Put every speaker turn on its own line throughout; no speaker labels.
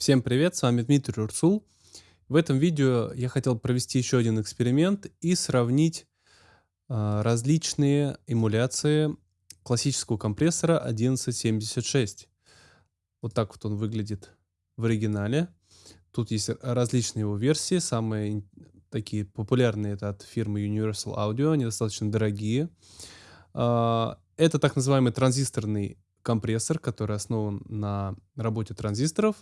Всем привет, с вами Дмитрий Урсул. В этом видео я хотел провести еще один эксперимент и сравнить э, различные эмуляции классического компрессора 1176. Вот так вот он выглядит в оригинале. Тут есть различные его версии, самые такие популярные это от фирмы Universal Audio, они достаточно дорогие. Э, это так называемый транзисторный компрессор, который основан на работе транзисторов.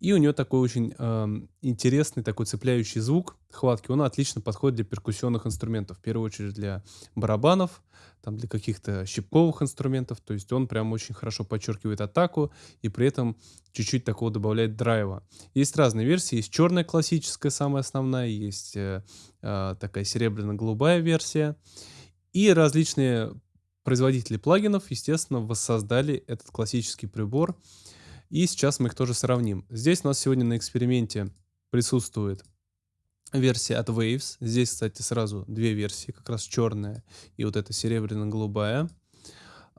И у него такой очень э, интересный, такой цепляющий звук, хватки. Он отлично подходит для перкуссионных инструментов. В первую очередь для барабанов, там для каких-то щипковых инструментов. То есть он прям очень хорошо подчеркивает атаку и при этом чуть-чуть такого добавляет драйва. Есть разные версии. Есть черная классическая, самая основная. Есть э, э, такая серебряно-голубая версия. И различные производители плагинов, естественно, воссоздали этот классический прибор. И сейчас мы их тоже сравним. Здесь у нас сегодня на эксперименте присутствует версия от Waves. Здесь, кстати, сразу две версии, как раз черная и вот эта серебряно-голубая.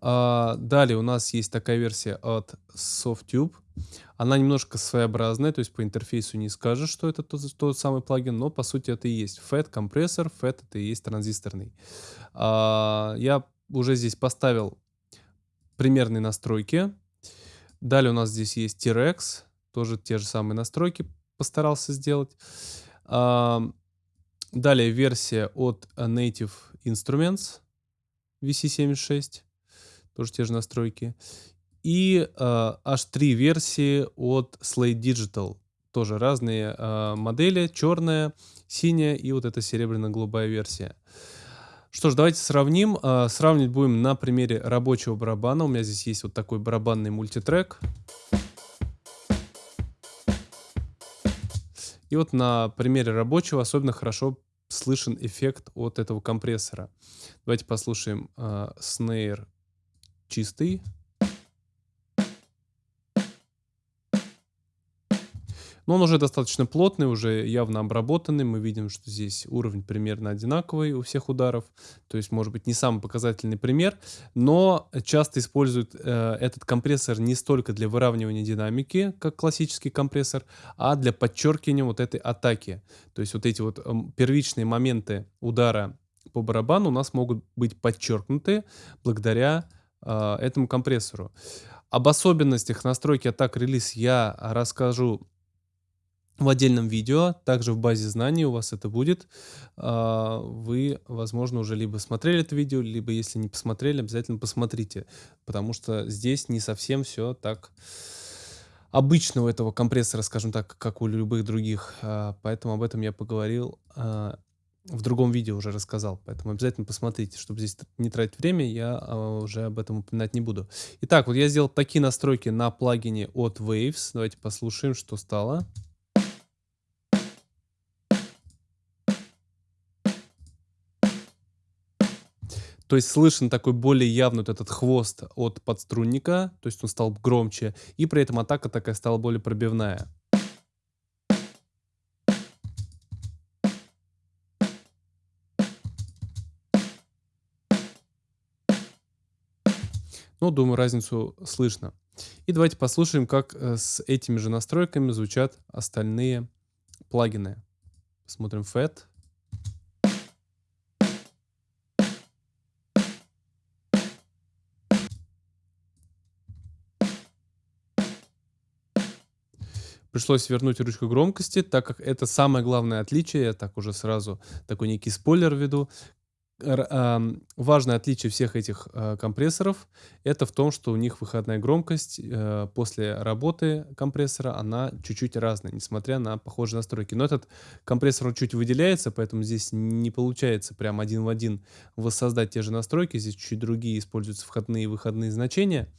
А, далее у нас есть такая версия от Softtube. Она немножко своеобразная, то есть по интерфейсу не скажешь, что это тот, тот самый плагин, но по сути это и есть FET компрессор, FET это и есть транзисторный. А, я уже здесь поставил примерные настройки. Далее у нас здесь есть T-Rex, тоже те же самые настройки постарался сделать. Далее версия от Native Instruments VC76, тоже те же настройки. И аж три версии от Slate Digital, тоже разные uh, модели, черная, синяя и вот эта серебряно-голубая версия. Что ж, давайте сравним. Uh, сравнивать будем на примере рабочего барабана. У меня здесь есть вот такой барабанный мультитрек. И вот на примере рабочего особенно хорошо слышен эффект от этого компрессора. Давайте послушаем uh, снейр чистый. Но он уже достаточно плотный, уже явно обработанный. Мы видим, что здесь уровень примерно одинаковый у всех ударов. То есть, может быть, не самый показательный пример, но часто используют э, этот компрессор не столько для выравнивания динамики, как классический компрессор, а для подчеркивания вот этой атаки. То есть вот эти вот э, первичные моменты удара по барабану у нас могут быть подчеркнуты благодаря э, этому компрессору. Об особенностях настройки атак релиз я расскажу в отдельном видео, также в базе знаний у вас это будет. А, вы, возможно, уже либо смотрели это видео, либо если не посмотрели, обязательно посмотрите, потому что здесь не совсем все так обычно у этого компрессора, скажем так, как у любых других. А, поэтому об этом я поговорил а, в другом видео уже рассказал, поэтому обязательно посмотрите, чтобы здесь не тратить время, я уже об этом упоминать не буду. Итак, вот я сделал такие настройки на плагине от Waves. Давайте послушаем, что стало. То есть слышен такой более явный вот этот хвост от подструнника, то есть он стал громче, и при этом атака такая стала более пробивная. Ну, думаю, разницу слышно. И давайте послушаем, как э, с этими же настройками звучат остальные плагины. Смотрим FET. Пришлось вернуть ручку громкости, так как это самое главное отличие, я так уже сразу такой некий спойлер введу. Важное отличие всех этих э, компрессоров это в том, что у них выходная громкость э, после работы компрессора, она чуть-чуть разная, несмотря на похожие настройки. Но этот компрессор чуть выделяется, поэтому здесь не получается прям один в один воссоздать те же настройки. Здесь чуть другие используются входные и выходные значения.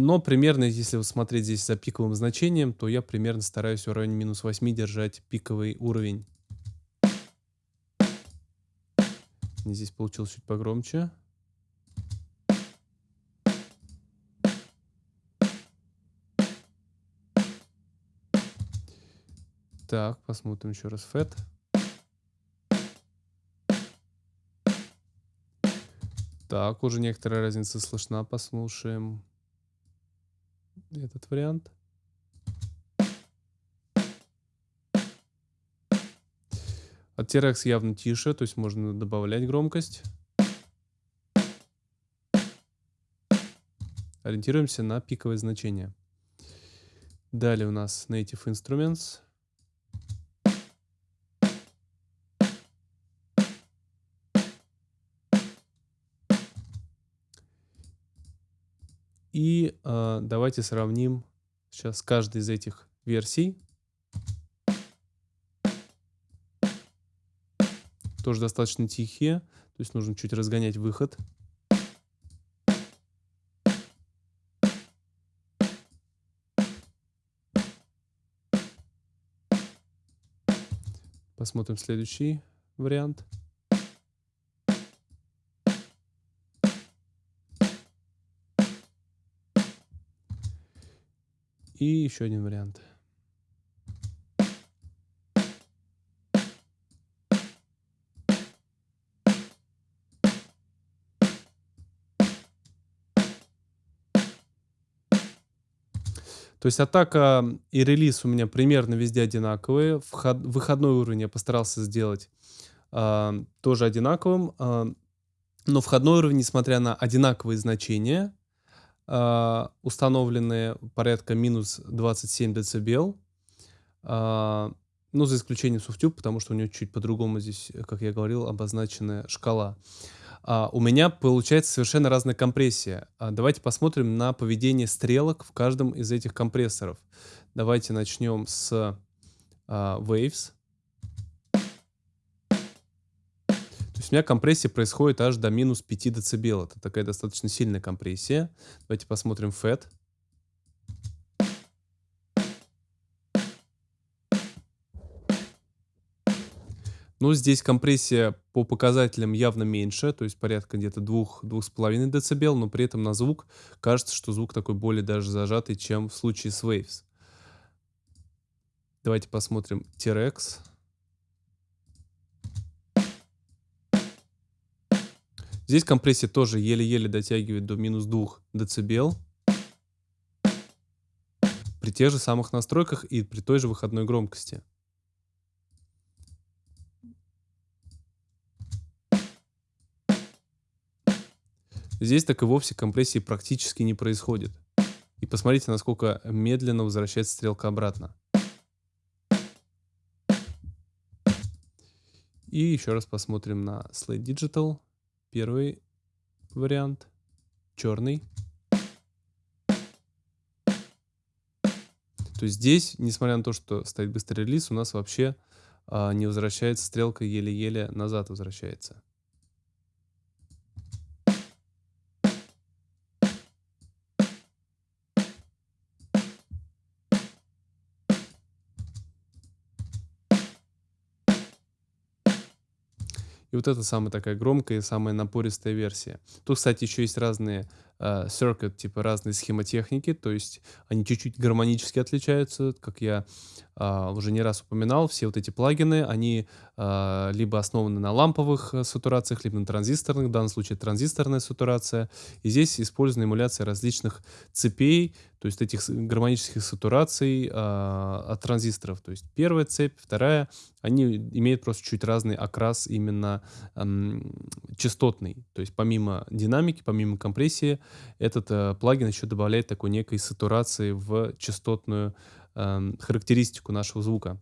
Но примерно, если смотреть здесь за пиковым значением, то я примерно стараюсь в районе минус 8 держать пиковый уровень. Здесь получилось чуть погромче. Так, посмотрим еще раз FET. Так, уже некоторая разница слышна, послушаем этот вариант. А От TRX явно тише, то есть можно добавлять громкость. Ориентируемся на пиковое значение. Далее у нас Native Instruments. И э, давайте сравним сейчас каждый из этих версий. Тоже достаточно тихие, то есть нужно чуть разгонять выход. Посмотрим следующий вариант. И еще один вариант. То есть атака и релиз у меня примерно везде одинаковые. Вход, выходной уровень я постарался сделать э, тоже одинаковым. Э, но входной уровень, несмотря на одинаковые значения, установленные порядка минус 27 дБ, э, ну, за исключением SoftTube, потому что у него чуть по-другому здесь, как я говорил, обозначена шкала а, у меня получается совершенно разная компрессия. А, давайте посмотрим на поведение стрелок в каждом из этих компрессоров. Давайте начнем с а, Waves. Есть у меня компрессия происходит аж до минус 5 дБ. Это такая достаточно сильная компрессия. Давайте посмотрим FET. Ну, здесь компрессия по показателям явно меньше, то есть порядка где-то 2-2,5 дБ, но при этом на звук кажется, что звук такой более даже зажатый, чем в случае с Waves. Давайте посмотрим T-Rex. Здесь компрессия тоже еле-еле дотягивает до минус 2 дБ. При тех же самых настройках и при той же выходной громкости. Здесь так и вовсе компрессии практически не происходит. И посмотрите, насколько медленно возвращается стрелка обратно. И еще раз посмотрим на Slate Digital. Первый вариант. Черный. То есть здесь, несмотря на то, что стоит быстрый релиз, у нас вообще а, не возвращается стрелка, еле-еле назад возвращается. И вот это самая такая громкая и самая напористая версия. Тут, кстати, еще есть разные circuit, типа разные схемотехники, то есть они чуть-чуть гармонически отличаются, как я э, уже не раз упоминал, все вот эти плагины, они э, либо основаны на ламповых э, сатурациях, либо на транзисторных, в данном случае транзисторная сатурация. И здесь использована эмуляция различных цепей, то есть этих гармонических сатураций э, от транзисторов. То есть первая цепь, вторая, они имеют просто чуть разный окрас именно э, частотный. То есть помимо динамики, помимо компрессии, этот э, плагин еще добавляет такой некой сатурации в частотную э, характеристику нашего звука.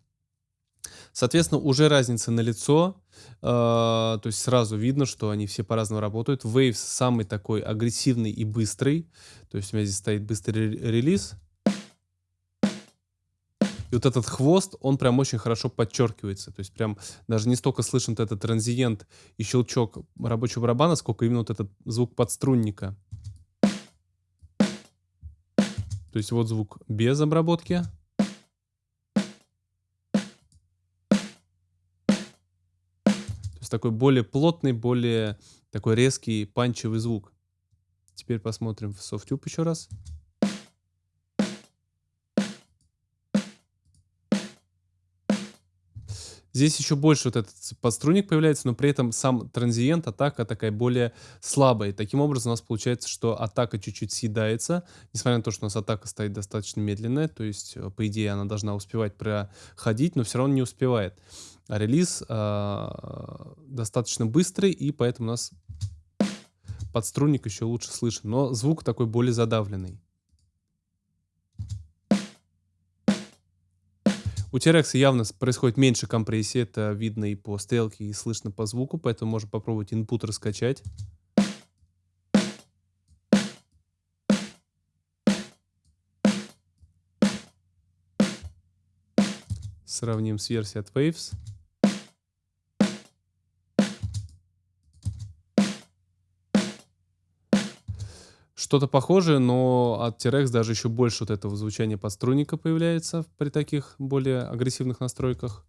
Соответственно, уже разница на лицо, э, то есть сразу видно, что они все по-разному работают. Waves самый такой агрессивный и быстрый, то есть у меня здесь стоит быстрый релиз. И вот этот хвост, он прям очень хорошо подчеркивается. То есть прям даже не столько слышен этот транзиент и щелчок рабочего барабана, сколько именно вот этот звук подструнника. То есть вот звук без обработки. То есть такой более плотный, более такой резкий, панчевый звук. Теперь посмотрим в SoftTube еще раз. Здесь еще больше вот этот подструнник появляется, но при этом сам транзиент, атака такая более слабая. И таким образом у нас получается, что атака чуть-чуть съедается, несмотря на то, что у нас атака стоит достаточно медленная, то есть, э, по идее, она должна успевать проходить, но все равно не успевает. А релиз э, достаточно быстрый, и поэтому у нас подструнник еще лучше слышен, но звук такой более задавленный. У T-Rex явно происходит меньше компрессии, это видно и по стрелке, и слышно по звуку, поэтому можно попробовать input раскачать. Сравним с версией от Waves. Что-то похожее, но от T-Rex даже еще больше вот этого звучания подструнника появляется при таких более агрессивных настройках.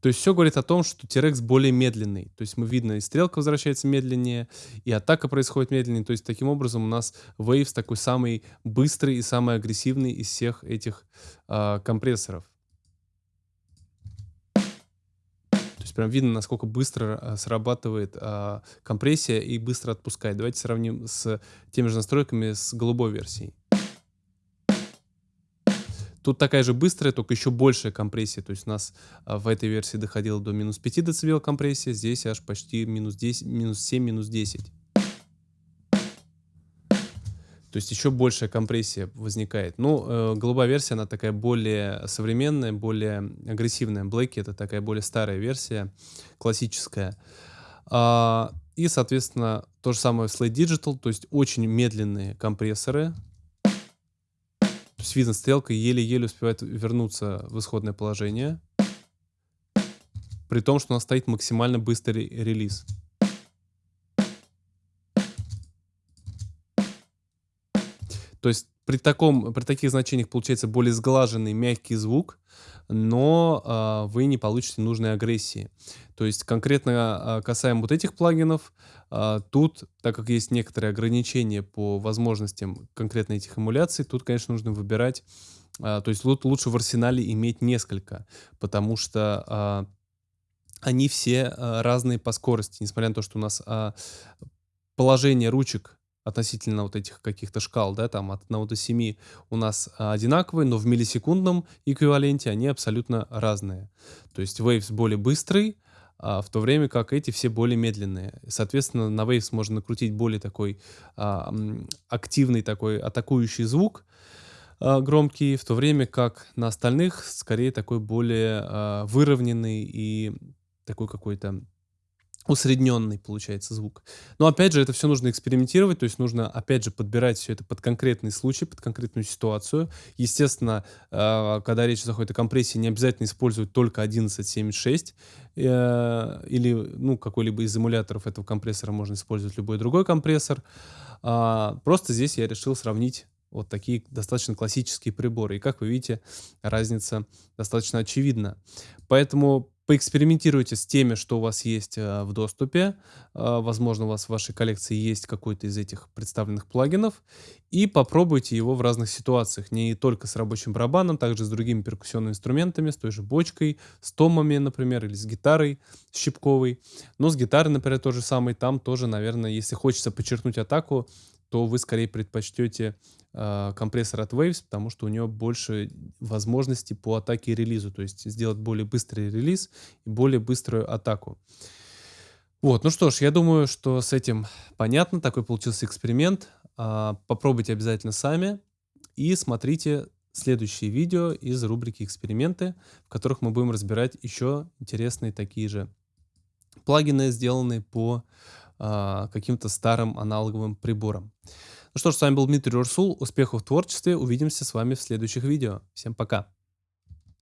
То есть все говорит о том, что T-Rex более медленный. То есть мы видно, и стрелка возвращается медленнее, и атака происходит медленнее. То есть таким образом у нас Waves такой самый быстрый и самый агрессивный из всех этих э, компрессоров. Прям видно, насколько быстро а, срабатывает а, компрессия и быстро отпускает. Давайте сравним с теми же настройками с голубой версией. Тут такая же быстрая, только еще большая компрессия. То есть у нас а, в этой версии доходило до минус 5 дБ компрессия, здесь аж почти минус 10, минус 7, минус 10. То есть еще большая компрессия возникает. Ну, э, голубая версия, она такая более современная, более агрессивная. Блэки — это такая более старая версия, классическая. А, и, соответственно, то же самое в Slate Digital, то есть очень медленные компрессоры. То есть видно, стрелка еле-еле успевает вернуться в исходное положение. При том, что у нас стоит максимально быстрый релиз. То есть при, таком, при таких значениях получается более сглаженный мягкий звук, но э, вы не получите нужной агрессии. То есть конкретно э, касаемо вот этих плагинов, э, тут, так как есть некоторые ограничения по возможностям конкретно этих эмуляций, тут, конечно, нужно выбирать, э, то есть лучше в арсенале иметь несколько, потому что э, они все э, разные по скорости, несмотря на то, что у нас э, положение ручек относительно вот этих каких-то шкал, да, там от 1 до 7 у нас а, одинаковые, но в миллисекундном эквиваленте они абсолютно разные. То есть Waves более быстрый, а, в то время как эти все более медленные. Соответственно, на Waves можно накрутить более такой а, активный такой атакующий звук, громкий, в то время как на остальных скорее такой более выровненный и такой какой-то усредненный получается звук. Но опять же, это все нужно экспериментировать, то есть нужно опять же подбирать все это под конкретный случай, под конкретную ситуацию. Естественно, э, когда речь заходит о компрессии, не обязательно использовать только 1176 э, или ну, какой-либо из эмуляторов этого компрессора можно использовать любой другой компрессор. А, просто здесь я решил сравнить вот такие достаточно классические приборы. И как вы видите, разница достаточно очевидна. Поэтому Поэкспериментируйте с теми, что у вас есть э, в доступе. Э, возможно, у вас в вашей коллекции есть какой-то из этих представленных плагинов. И попробуйте его в разных ситуациях. Не только с рабочим барабаном, также с другими перкуссионными инструментами, с той же бочкой, с томами, например, или с гитарой щипковой. Но с гитарой, например, то же самое. Там тоже, наверное, если хочется подчеркнуть атаку, то вы скорее предпочтете э, компрессор от Waves, потому что у него больше возможностей по атаке и релизу, то есть сделать более быстрый релиз и более быструю атаку. Вот, ну что ж, я думаю, что с этим понятно, такой получился эксперимент. Э, попробуйте обязательно сами и смотрите следующие видео из рубрики «Эксперименты», в которых мы будем разбирать еще интересные такие же плагины, сделанные по а, каким-то старым аналоговым приборам. Ну что ж, с вами был Дмитрий Урсул. Успехов в творчестве. Увидимся с вами в следующих видео. Всем пока.